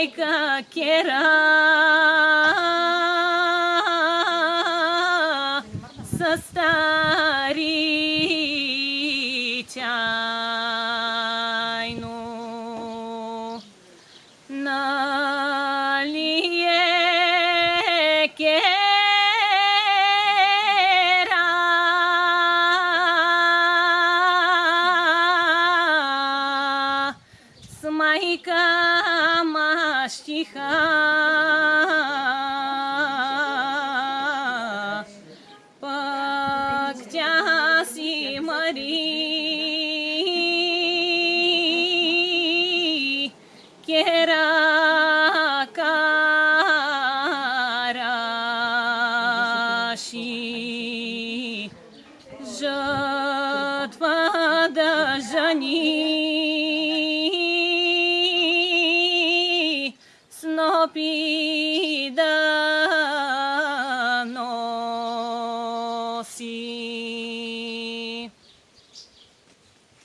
Бисмайка кера состаричайну. Налие кера Смайка маштиха Пактяси Мари Кера be the